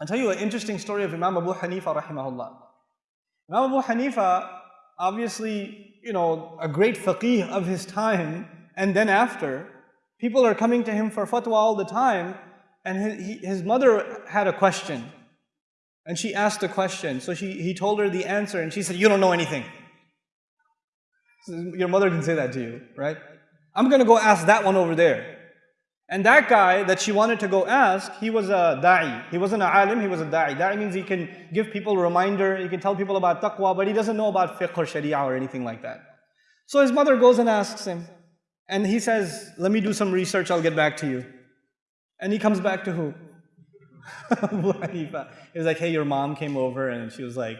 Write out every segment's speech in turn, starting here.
I'll tell you an interesting story of Imam Abu Hanifa rahimahullah. Imam Abu Hanifa, obviously, you know, a great faqih of his time, and then after, people are coming to him for fatwa all the time, and his, mother had a question. And she asked a question, so she, he told her the answer, and she said, you don't know anything. Your mother can say that to you, right? I'm going to go ask that one over there. And that guy that she wanted to go ask, he was a da'i. He wasn't a alim, he was a da'i. Da'i means he can give people a reminder, he can tell people about taqwa, but he doesn't know about fiqh or sharia or anything like that. So his mother goes and asks him. And he says, let me do some research, I'll get back to you. And he comes back to who? Abu Hanifa. He was like, hey, your mom came over and she was like,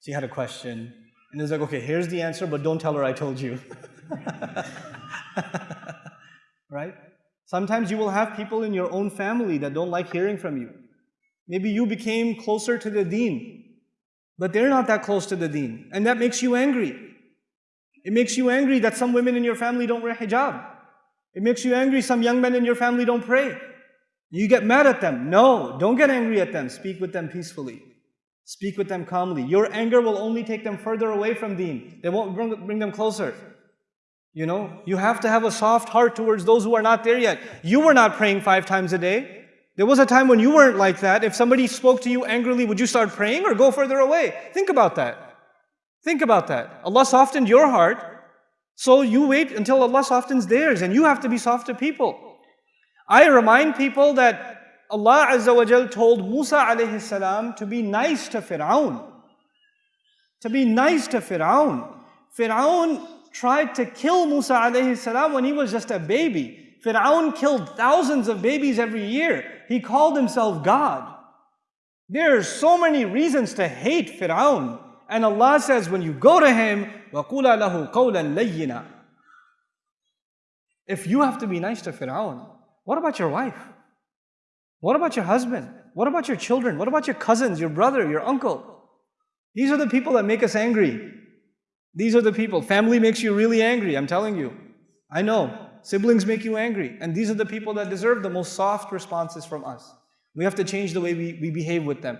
she had a question. And he was like, okay, here's the answer, but don't tell her I told you. Sometimes you will have people in your own family that don't like hearing from you. Maybe you became closer to the deen, but they're not that close to the deen. And that makes you angry. It makes you angry that some women in your family don't wear hijab. It makes you angry some young men in your family don't pray. You get mad at them. No, don't get angry at them. Speak with them peacefully. Speak with them calmly. Your anger will only take them further away from deen. They won't bring them closer. You know, you have to have a soft heart towards those who are not there yet. You were not praying five times a day. There was a time when you weren't like that. If somebody spoke to you angrily, would you start praying or go further away? Think about that. Think about that. Allah softened your heart, so you wait until Allah softens theirs, and you have to be soft to people. I remind people that Allah Azza wa Jal told Musa alayhi salam to be nice to Fir'aun. To be nice to Fir'aun. Fir'aun tried to kill Musa alayhi salam when he was just a baby. Fir'aun killed thousands of babies every year. He called himself God. There are so many reasons to hate Fir'aun. And Allah says, when you go to him, وَقُولَ لَهُ قَوْلًا لَيِّنًا If you have to be nice to Fir'aun, what about your wife? What about your husband? What about your children? What about your cousins, your brother, your uncle? These are the people that make us angry. These are the people. Family makes you really angry, I'm telling you. I know. Siblings make you angry. And these are the people that deserve the most soft responses from us. We have to change the way we, we behave with them.